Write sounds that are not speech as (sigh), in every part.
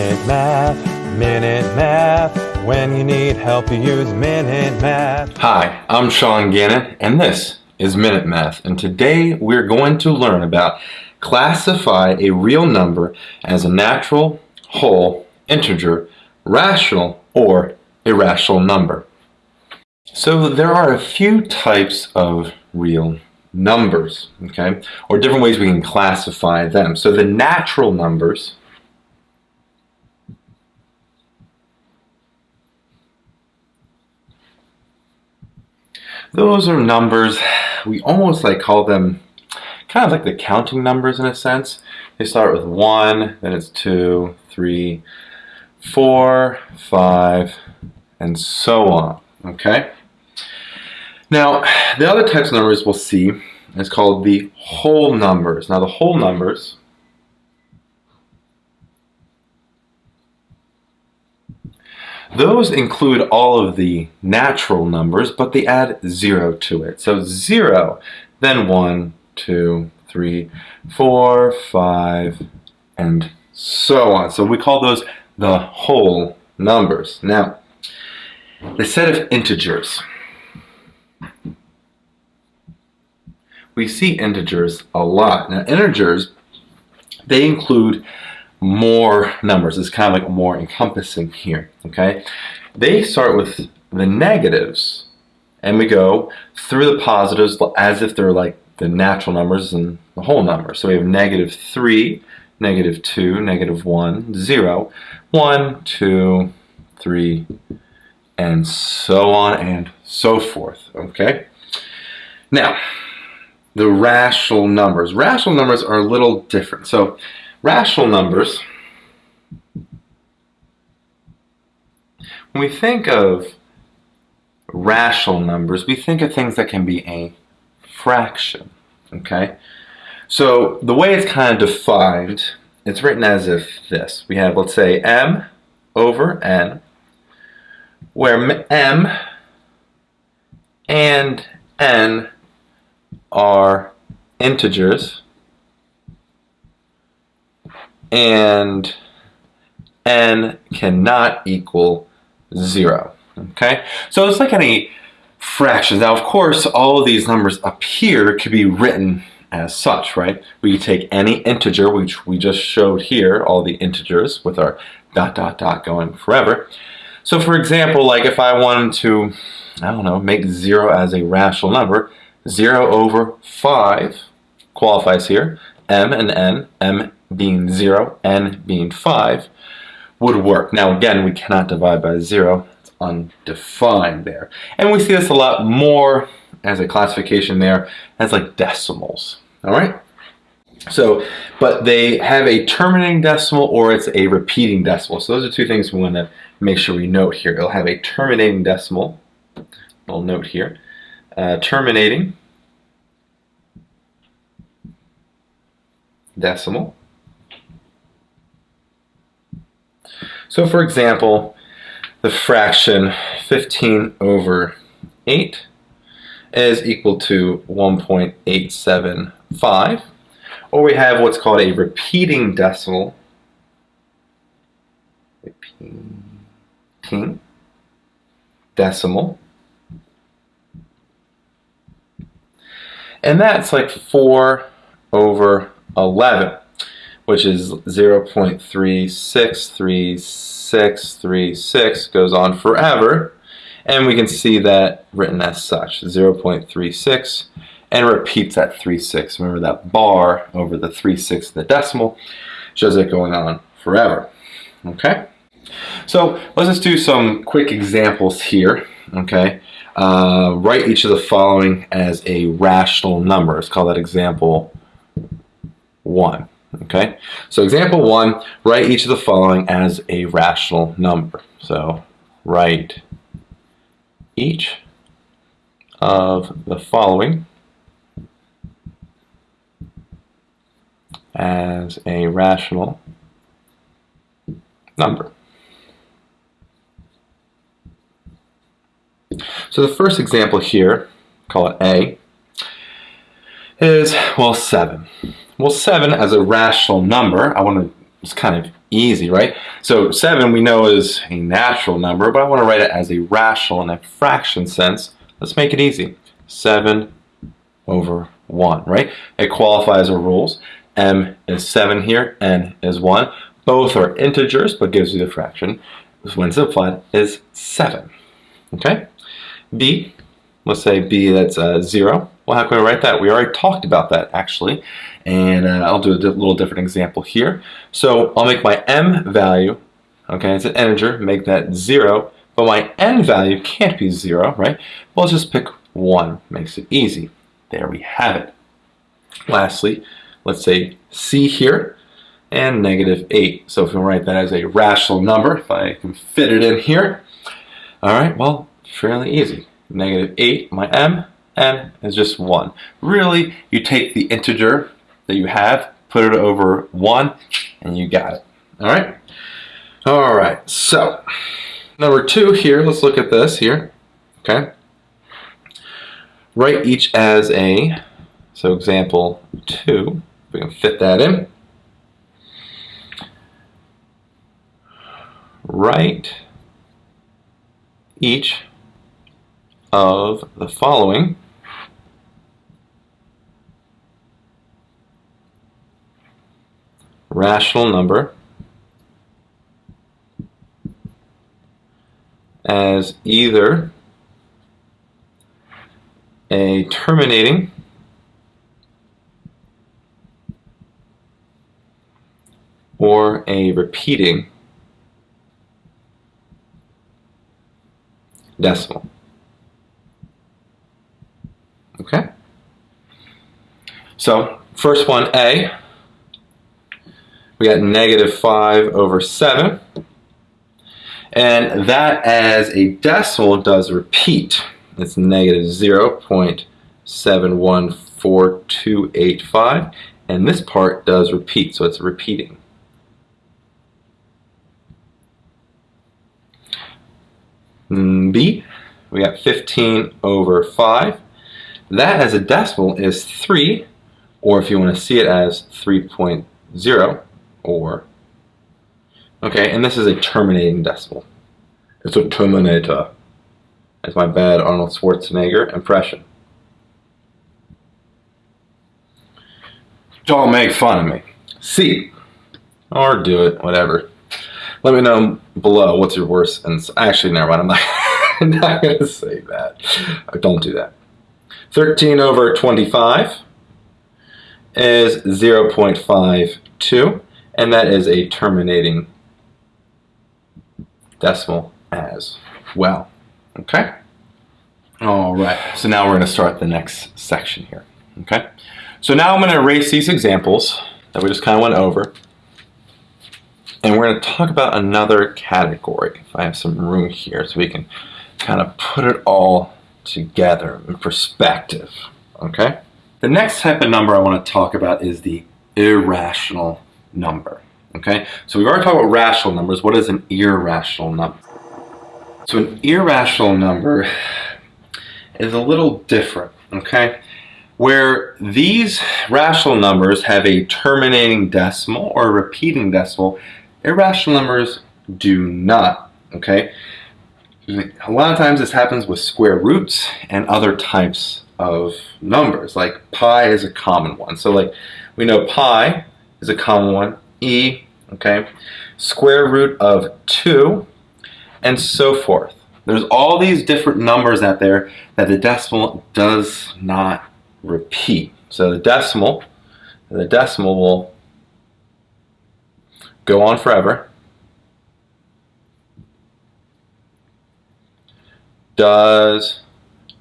Minute Math, Minute Math. When you need help, you use Minute Math. Hi, I'm Sean Gannon, and this is Minute Math. And today we're going to learn about classify a real number as a natural, whole, integer, rational, or irrational number. So there are a few types of real numbers, okay, or different ways we can classify them. So the natural numbers those are numbers we almost like call them kind of like the counting numbers in a sense. They start with one then it's two three four five and so on okay? Now the other types of numbers we'll see is called the whole numbers. Now the whole numbers Those include all of the natural numbers, but they add zero to it. So zero, then one, two, three, four, five, and so on. So we call those the whole numbers. Now, the set of integers. We see integers a lot. Now, integers, they include more numbers. It's kind of like more encompassing here, okay? They start with the negatives, and we go through the positives as if they're like the natural numbers and the whole number. So we have negative 3, negative 2, negative 1, 0, 1, 2, 3, and so on and so forth, okay? Now, the rational numbers. Rational numbers are a little different. So Rational numbers, when we think of rational numbers, we think of things that can be a fraction, okay? So the way it's kind of defined, it's written as if this. We have, let's say, m over n, where m and n are integers, and n cannot equal 0. Okay, so it's like any fractions. Now, of course, all of these numbers up here could be written as such, right? We take any integer, which we just showed here, all the integers with our dot, dot, dot going forever. So for example, like if I wanted to, I don't know, make 0 as a rational number, 0 over 5 qualifies here, m and n, m being 0, n being 5, would work. Now again, we cannot divide by 0. It's undefined there. And we see this a lot more as a classification there as like decimals. All right? So, but they have a terminating decimal or it's a repeating decimal. So those are two things we want to make sure we note here. It'll have a terminating decimal. We'll note here. Uh, terminating decimal So for example, the fraction 15 over 8 is equal to 1.875. Or we have what's called a repeating decimal. Repeating decimal. And that's like 4 over 11 which is 0.363636 goes on forever. And we can see that written as such, 0.36, and repeats that 36. Remember that bar over the 36 the decimal shows it going on forever. Okay? So let's just do some quick examples here. Okay? Uh, write each of the following as a rational number. Let's call that example 1. Okay, so example one, write each of the following as a rational number. So write each of the following as a rational number. So the first example here, call it A, is, well, 7. Well, 7 as a rational number, I want to it's kind of easy, right? So 7 we know is a natural number, but I want to write it as a rational in a fraction sense. Let's make it easy. 7 over 1, right? It qualifies our rules. m is 7 here, n is 1. Both are integers, but gives you the fraction. When simplified is 7. Okay? b, let's say b that's uh, 0. Well, how can we write that? We already talked about that, actually. And uh, I'll do a little different example here. So I'll make my m value, okay, it's an integer, make that 0. But my n value can't be 0, right? Well, let's just pick 1. Makes it easy. There we have it. Lastly, let's say c here and negative 8. So if we write that as a rational number, if I can fit it in here, all right, well, fairly easy. Negative 8, my m, n is just 1. Really, you take the integer that you have, put it over 1, and you got it. All right? All right, so number 2 here, let's look at this here. Okay? Write each as a, so example 2, we can fit that in. Write each of the following rational number as either a terminating or a repeating decimal. Okay? So, first one, A, we got negative 5 over 7. And that as a decimal does repeat. It's negative 0.714285. And this part does repeat, so it's repeating. Mm, B, we got 15 over 5. That as a decimal is 3, or if you want to see it as 3.0, or, okay, and this is a terminating decimal. It's a terminator. That's my bad Arnold Schwarzenegger impression. Don't make fun of me. see or do it, whatever. Let me know below what's your worst, and actually, never mind, I'm not, (laughs) I'm not to say that. Don't do that. 13 over 25 is 0.52, and that is a terminating decimal as well. Okay? All right, so now we're going to start the next section here. Okay? So now I'm going to erase these examples that we just kind of went over, and we're going to talk about another category, if I have some room here, so we can kind of put it all together in perspective, okay? The next type of number I want to talk about is the irrational number, okay? So we've already talked about rational numbers. What is an irrational number? So an irrational number is a little different, okay? Where these rational numbers have a terminating decimal or a repeating decimal, irrational numbers do not, okay? a lot of times this happens with square roots and other types of numbers. Like pi is a common one. So like we know pi is a common one. E, okay, square root of 2, and so forth. There's all these different numbers out there that the decimal does not repeat. So the decimal, the decimal will go on forever does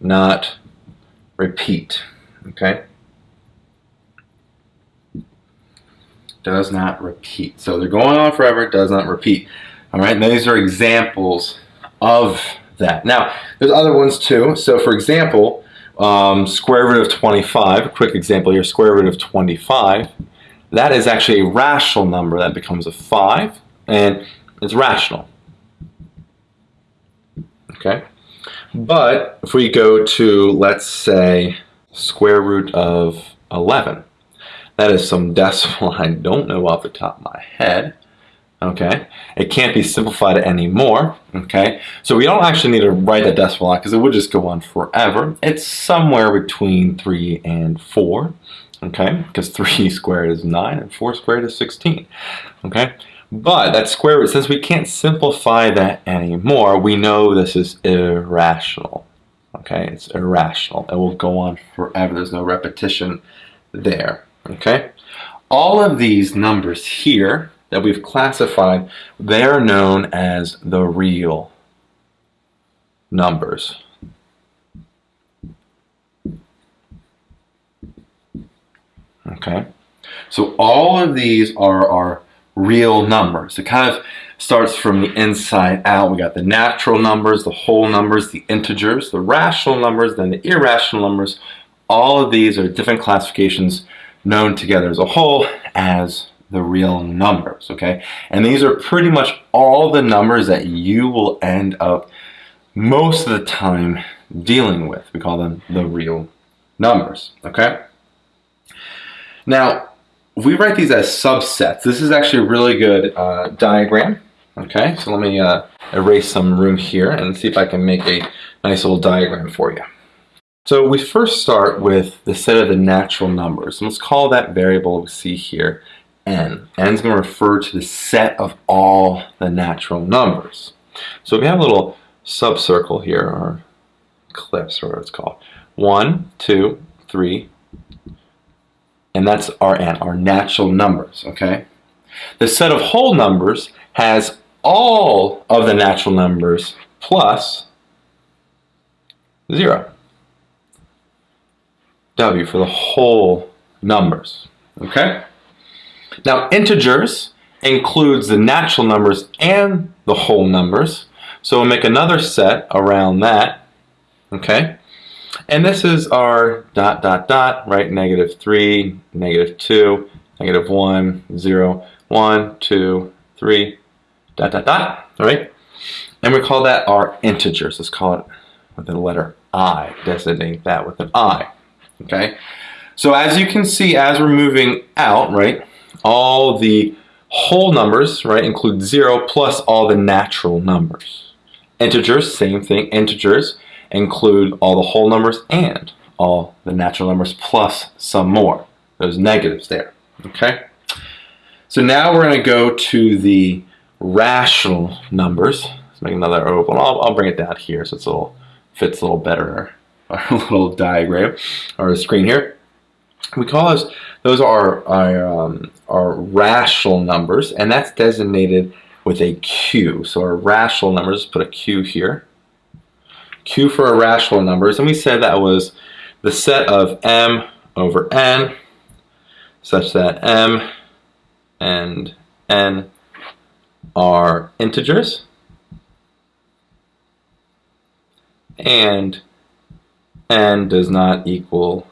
not repeat. Okay? Does not repeat. So they're going on forever, does not repeat. All right, these are examples of that. Now, there's other ones too. So for example, um, square root of 25, a quick example here, square root of 25, that is actually a rational number that becomes a 5, and it's rational. Okay? But if we go to, let's say, square root of 11, that is some decimal I don't know off the top of my head, Okay, it can't be simplified anymore. Okay, so we don't actually need to write that decimal out because it would just go on forever. It's somewhere between 3 and 4. Okay, because 3 (laughs) squared is 9 and 4 squared is 16. Okay, but that square root, since we can't simplify that anymore, we know this is irrational. Okay, it's irrational. It will go on forever. There's no repetition there. Okay, all of these numbers here that we've classified, they're known as the real numbers. Okay, so all of these are our real numbers. It kind of starts from the inside out. We got the natural numbers, the whole numbers, the integers, the rational numbers, then the irrational numbers. All of these are different classifications known together as a whole as the real numbers, okay? And these are pretty much all the numbers that you will end up most of the time dealing with. We call them the real numbers, okay? Now, we write these as subsets. This is actually a really good uh, diagram, okay? So let me uh, erase some room here and see if I can make a nice little diagram for you. So we first start with the set of the natural numbers. And let's call that variable we see here n. n is going to refer to the set of all the natural numbers. So we have a little subcircle here, or ellipse, or what it's called. One, two, three, and that's our n, our natural numbers, okay? The set of whole numbers has all of the natural numbers plus zero. W for the whole numbers, okay? Now, integers includes the natural numbers and the whole numbers. So we'll make another set around that, okay? And this is our dot, dot, dot, right? Negative 3, negative 2, negative 1, 0, 1, 2, 3, dot, dot, dot, all right? And we call that our integers. Let's call it with the letter I, designate that with an I, okay? So as you can see, as we're moving out, right, all the whole numbers, right, include 0 plus all the natural numbers. Integers, same thing, integers include all the whole numbers and all the natural numbers plus some more. Those negatives there, okay? So now we're going to go to the rational numbers. Let's make another open. I'll, I'll bring it down here so it's a little fits a little better (laughs) our little diagram or screen here. We call those those are our, um, our rational numbers, and that's designated with a Q. So our rational numbers, put a Q here. Q for irrational numbers, and we said that was the set of m over n, such that m and n are integers, and n does not equal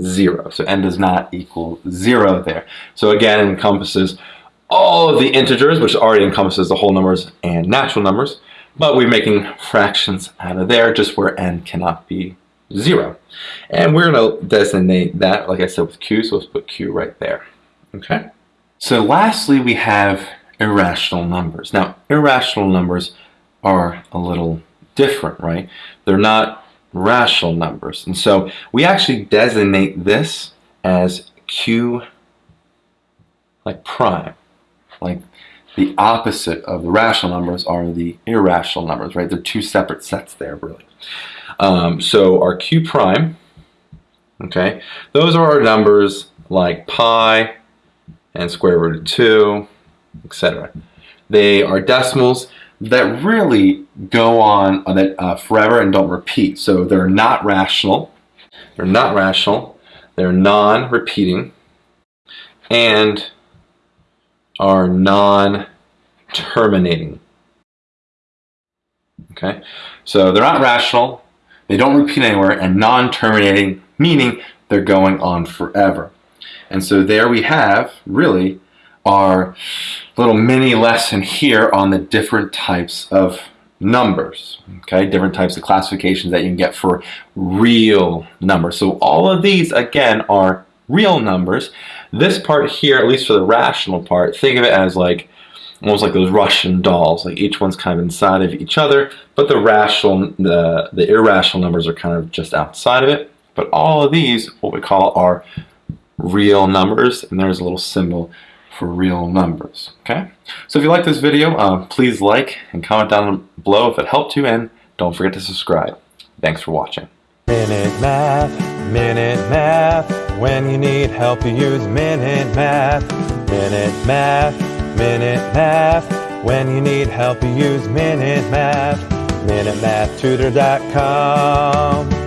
0. So n does not equal 0 there. So again, it encompasses all of the integers, which already encompasses the whole numbers and natural numbers, but we're making fractions out of there just where n cannot be 0. And we're going to designate that, like I said, with q, so let's put q right there. Okay. So lastly, we have irrational numbers. Now, irrational numbers are a little different, right? They're not rational numbers. And so we actually designate this as Q like prime. Like the opposite of the rational numbers are the irrational numbers, right? They're two separate sets there, really. Um, so our Q prime, okay, those are our numbers like pi and square root of 2, etc. They are decimals that really go on uh, that forever and don't repeat. So they're not rational. They're not rational. They're non-repeating and are non-terminating. Okay, so they're not rational. They don't repeat anywhere, and non-terminating meaning they're going on forever. And so there we have really our little mini lesson here on the different types of numbers, okay? Different types of classifications that you can get for real numbers. So all of these, again, are real numbers. This part here, at least for the rational part, think of it as like almost like those Russian dolls. Like each one's kind of inside of each other, but the rational, the, the irrational numbers are kind of just outside of it. But all of these, what we call are real numbers, and there's a little symbol for real numbers, okay? So if you like this video, uh, please like and comment down below if it helped you, and don't forget to subscribe. Thanks for watching. Minute Math, Minute Math. When you need help, you use Minute Math. Minute Math, Minute Math. When you need help, you use Minute Math. MinuteMathTutor.com.